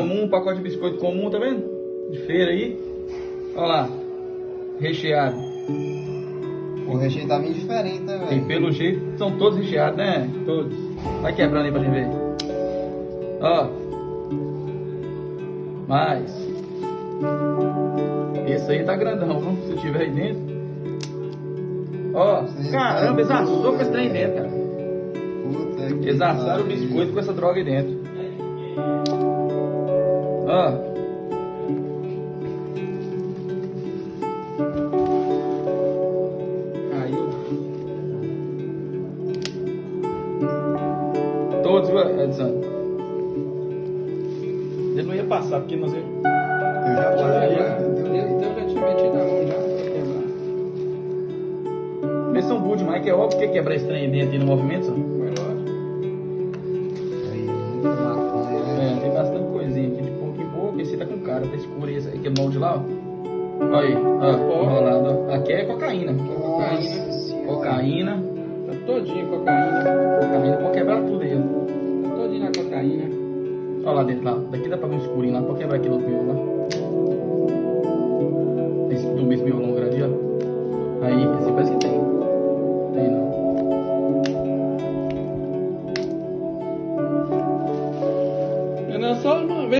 comum, um pacote de biscoito comum, tá vendo? De feira aí. Olha lá. Recheado. O recheio tá meio diferente, né, E velho? pelo jeito são todos recheados, né? Todos. Vai quebrando aí pra gente ver. Ó. Mais. Esse aí tá grandão, viu? Se tiver aí dentro. Ó, Sim, caramba, tá. eles assou com esse trem dentro, cara. Puta Eles assaram o biscoito com essa droga aí dentro. Ó. Caiu. Todos, viu, Edson? Ele não ia passar, porque nós ia... Eu já parei, já. Então já tinha metido a mão já pra quebrar. Eles são burros demais, que é óbvio que ia quebrar esse trem aí dentro e no movimento, só. essa escura e aquele é molde lá, ó. Olha aí, ó, enrolado. Aqui é cocaína. Cocaína. Nossa. Cocaína. Tá todinho cocaína. Cocaína, pode quebrar tudo aí, ó. Tá todinho na cocaína. Olha lá dentro, lá. Daqui dá pra ver um escurinho lá, pode quebrar aquele outro lá. Esse do mesmo miolo longo ali, ó. Aí, esse parece que tem. Tem não. Eu não é só uma vez.